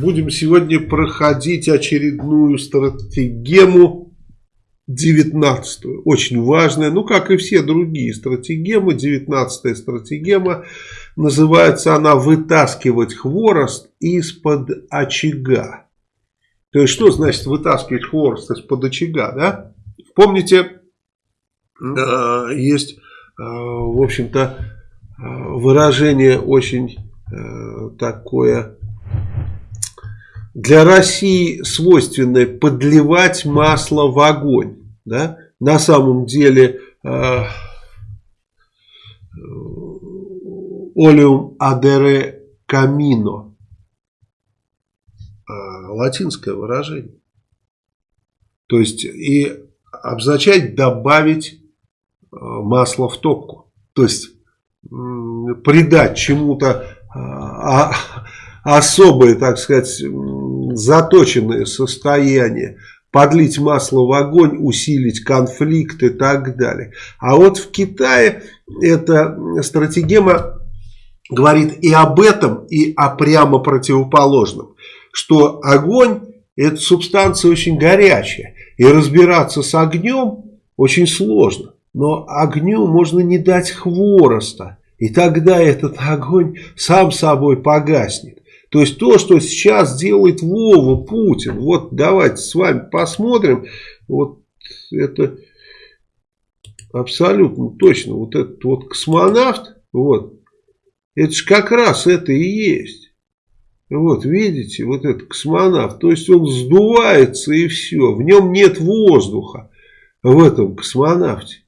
будем сегодня проходить очередную стратегему 19 -ю. Очень важная, ну как и все другие стратегемы, 19 стратегема, называется она «Вытаскивать хворост из-под очага». То есть, что значит вытаскивать хворост из-под очага, да? Помните, э, есть, э, в общем-то, э, выражение очень такое для России свойственное подливать масло в огонь. Да? На самом деле олеум адере камино латинское выражение. То есть и обозначает добавить э, масло в топку. То есть придать чему-то а, особое, так сказать, заточенное состояние, подлить масло в огонь, усилить конфликт и так далее. А вот в Китае эта стратегема говорит и об этом, и о прямо противоположном что огонь это субстанция очень горячая. И разбираться с огнем очень сложно. Но огню можно не дать хвороста. И тогда этот огонь сам собой погаснет. То есть то, что сейчас делает Вова Путин. Вот давайте с вами посмотрим. Вот это абсолютно точно. Вот этот вот космонавт. Вот. Это же как раз это и есть. Вот, видите, вот этот космонавт, то есть он сдувается и все, в нем нет воздуха, в этом космонавте.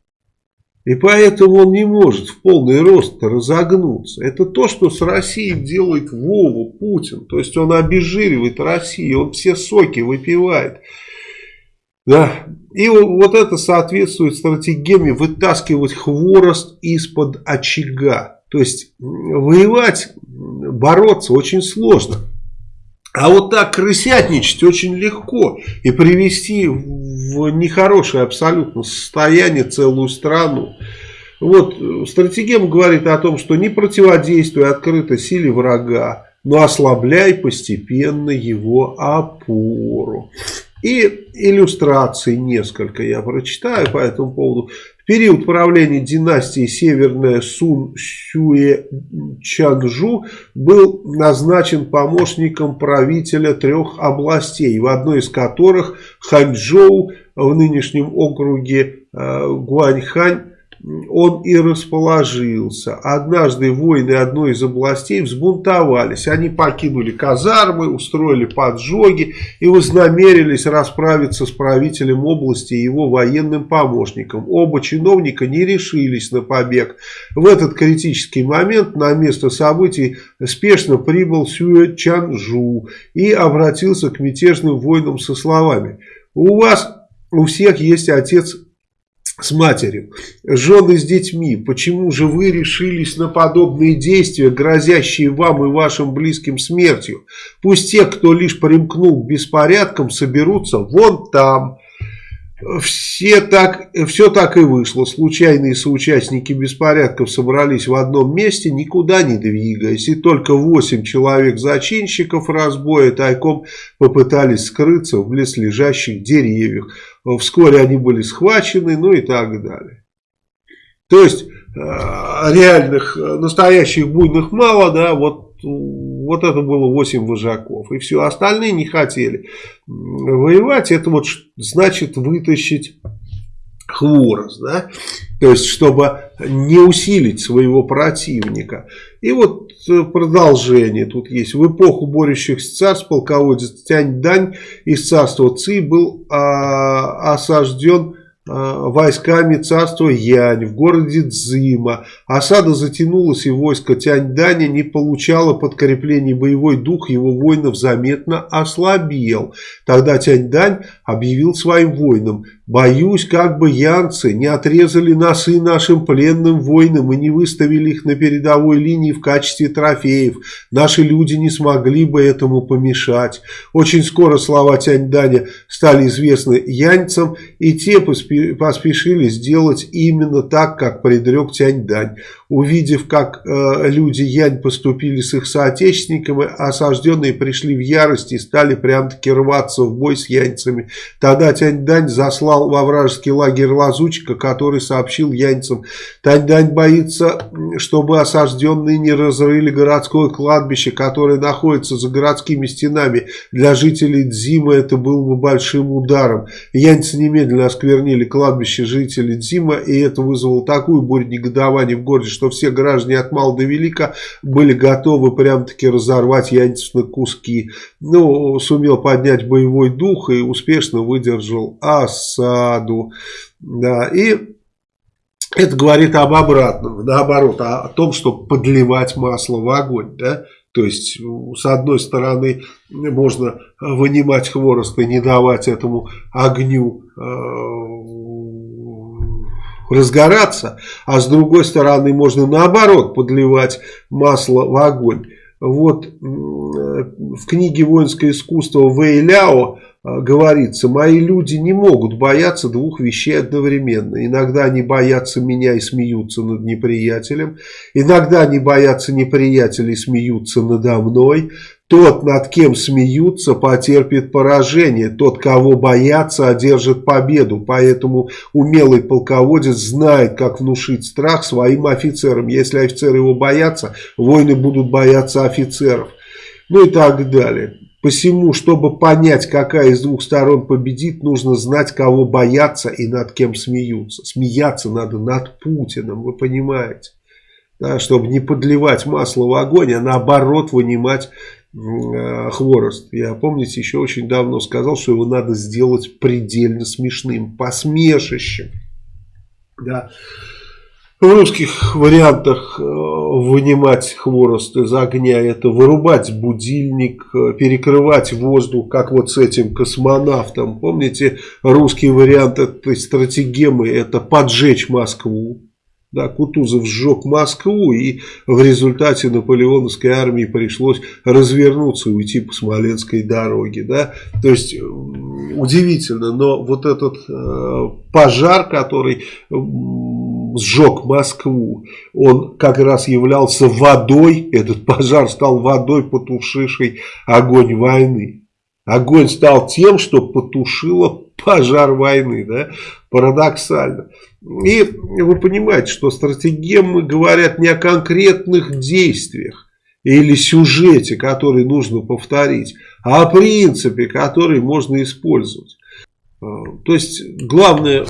И поэтому он не может в полный рост разогнуться. Это то, что с Россией делает Вову Путин. То есть он обезжиривает Россию, он все соки выпивает. Да. И вот это соответствует стратегии вытаскивать хворост из-под очага. То есть воевать бороться очень сложно. А вот так крысятничать очень легко и привести в нехорошее абсолютно состояние целую страну. Вот стратегема говорит о том, что не противодействуй открыто силе врага, но ослабляй постепенно его опору. И иллюстраций несколько я прочитаю по этому поводу. В период правления династии Северная Сун Сюэ Чанжу был назначен помощником правителя трех областей, в одной из которых Ханчжоу в нынешнем округе э, Гуаньхань он и расположился. Однажды воины одной из областей взбунтовались. Они покинули казармы, устроили поджоги и вознамерились расправиться с правителем области и его военным помощником. Оба чиновника не решились на побег. В этот критический момент на место событий спешно прибыл Сюэ Чанжу и обратился к мятежным воинам со словами «У вас у всех есть отец с матерью, жены с детьми, почему же вы решились на подобные действия, грозящие вам и вашим близким смертью? Пусть те, кто лишь примкнул к беспорядкам, соберутся вон там. Все так, все так и вышло. Случайные соучастники беспорядков собрались в одном месте, никуда не двигаясь. И только восемь человек зачинщиков разбоя тайком попытались скрыться в близлежащих деревьях. Вскоре они были схвачены, ну и так далее. То есть, э, реальных, настоящих буйных мало, да, вот вот это было 8 вожаков. И все, остальные не хотели воевать. Это вот значит вытащить хворост, да, то есть, чтобы не усилить своего противника. И вот э, продолжение тут есть. В эпоху борющихся царств полководец Тянь-Дань из царства Ци был а, осажден войсками царства Янь в городе Цзима. Осада затянулась, и войско Тяньданя не получало подкреплений. Боевой дух его воинов заметно ослабел. Тогда Тяньдань объявил своим воинам, «Боюсь, как бы янцы не отрезали носы нашим пленным воинам и не выставили их на передовой линии в качестве трофеев. Наши люди не смогли бы этому помешать». Очень скоро слова Тяньданя стали известны яньцам, и те поспешили поспешили сделать именно так, как предрек Тяньдань. Увидев, как э, люди Янь поступили с их соотечественниками, осажденные пришли в ярость и стали прям-таки рваться в бой с яньцами. Тогда Тянь-Дань заслал во вражеский лагерь лазучика, который сообщил яньцам, Тянь-Дань боится, чтобы осажденные не разрыли городское кладбище, которое находится за городскими стенами. Для жителей Дзима это было бы большим ударом. Яньцы немедленно осквернили кладбище жителей Дзима, и это вызвало такую бурю негодования в городе, что все граждане от мала до велика были готовы прям-таки разорвать янцев на куски. Ну, сумел поднять боевой дух и успешно выдержал осаду. Да, и это говорит об обратном, наоборот, о, том, что подливать масло в огонь, да, то есть, с одной стороны, можно вынимать хворост и не давать этому огню э, разгораться, а с другой стороны можно наоборот подливать масло в огонь. Вот в книге «Воинское искусство» Вэйляо а, говорится, мои люди не могут бояться двух вещей одновременно. Иногда они боятся меня и смеются над неприятелем. Иногда они боятся неприятеля и смеются надо мной. Тот, над кем смеются, потерпит поражение. Тот, кого боятся, одержит победу. Поэтому умелый полководец знает, как внушить страх своим офицерам. Если офицеры его боятся, воины будут бояться офицеров. Ну и так далее. Посему, чтобы понять, какая из двух сторон победит, нужно знать, кого боятся и над кем смеются. Смеяться надо над Путиным, вы понимаете. Да, чтобы не подливать масло в огонь, а наоборот вынимать хворост. Я, помните, еще очень давно сказал, что его надо сделать предельно смешным, посмешищем. Да. В русских вариантах э, вынимать хворост из огня, это вырубать будильник, э, перекрывать воздух, как вот с этим космонавтом. Помните, русский вариант этой стратегемы, это поджечь Москву. Да, Кутузов сжег Москву, и в результате наполеоновской армии пришлось развернуться и уйти по Смоленской дороге. Да? То есть, удивительно, но вот этот э, пожар, который сжег Москву, он как раз являлся водой, этот пожар стал водой, потушившей огонь войны. Огонь стал тем, что потушило пожар войны, да, парадоксально. И вы понимаете, что стратегемы говорят не о конкретных действиях или сюжете, который нужно повторить, а о принципе, который можно использовать. То есть, главное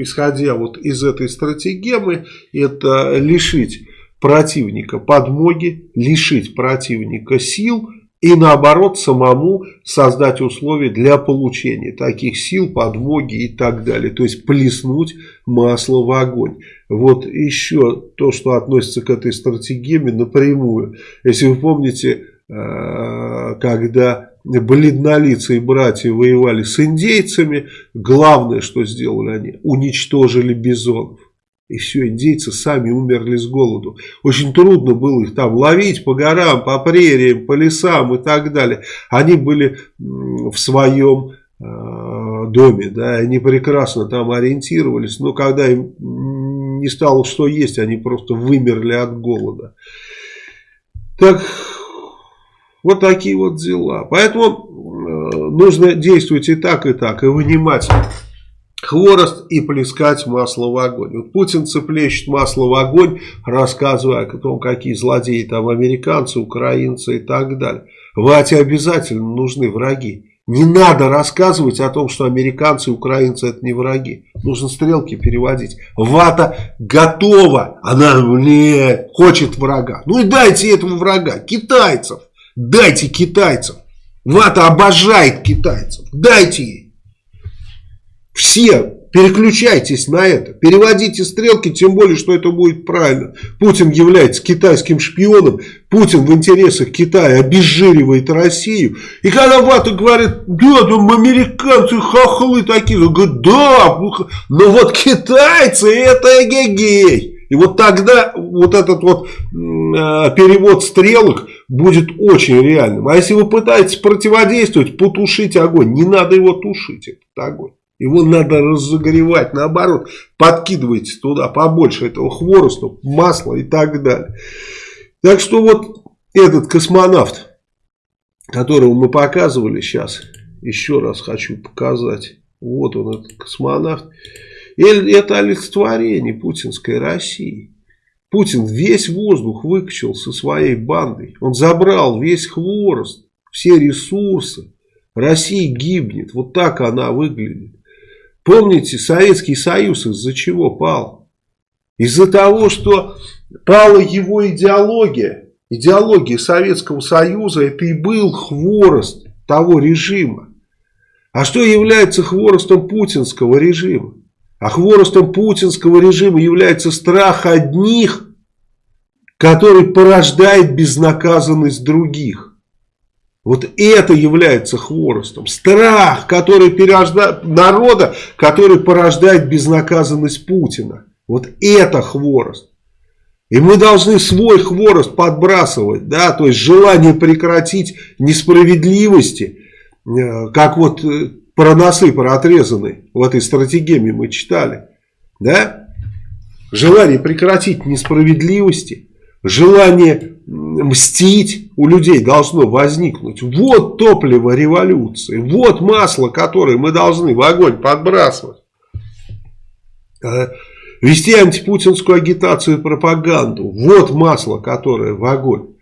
исходя вот из этой стратегемы, это лишить противника подмоги, лишить противника сил и наоборот самому создать условия для получения таких сил, подмоги и так далее. То есть плеснуть масло в огонь. Вот еще то, что относится к этой стратегеме напрямую. Если вы помните, э, когда бледнолицые братья воевали с индейцами, главное, что сделали они, уничтожили бизонов. И все, индейцы сами умерли с голоду. Очень трудно было их там ловить по горам, по прериям, по лесам и так далее. Они были в своем э, доме, да, они прекрасно там ориентировались, но когда им не стало что есть, они просто вымерли от голода. Так вот такие вот дела. Поэтому э, нужно действовать и так, и так, и вынимать хворост и плескать масло в огонь. Вот Путин цеплещет масло в огонь, рассказывая о том, какие злодеи там американцы, украинцы и так далее. Вате обязательно нужны враги. Не надо рассказывать о том, что американцы и украинцы это не враги. Нужно стрелки переводить. Вата готова. Она, блядь, хочет врага. Ну и дайте этому врага. Китайцев. Дайте китайцам. Вата обожает китайцев. Дайте ей. Все переключайтесь на это. Переводите стрелки, тем более, что это будет правильно. Путин является китайским шпионом. Путин в интересах Китая обезжиривает Россию. И когда Вата говорит, да, там американцы хохлы такие. Он говорит, да, но вот китайцы это эгегей. И вот тогда вот этот вот э, перевод стрелок будет очень реальным. А если вы пытаетесь противодействовать, потушить огонь, не надо его тушить, этот огонь. Его надо разогревать, наоборот, подкидывайте туда побольше этого хвороста, масла и так далее. Так что вот этот космонавт, которого мы показывали сейчас, еще раз хочу показать. Вот он, этот космонавт. Это олицетворение путинской России. Путин весь воздух выкачал со своей бандой. Он забрал весь хворост, все ресурсы. Россия гибнет. Вот так она выглядит. Помните, Советский Союз из-за чего пал? Из-за того, что пала его идеология. Идеология Советского Союза это и был хворост того режима. А что является хворостом путинского режима? А хворостом путинского режима является страх одних, который порождает безнаказанность других. Вот это является хворостом. Страх, который пережда... народа, который порождает безнаказанность Путина. Вот это хворост. И мы должны свой хворост подбрасывать, да, то есть желание прекратить несправедливости, э, как вот э, про носы, про отрезанные в этой стратегии мы читали, да, желание прекратить несправедливости, желание мстить у людей должно возникнуть. Вот топливо революции, вот масло, которое мы должны в огонь подбрасывать. Э, вести антипутинскую агитацию и пропаганду. Вот масло, которое в огонь.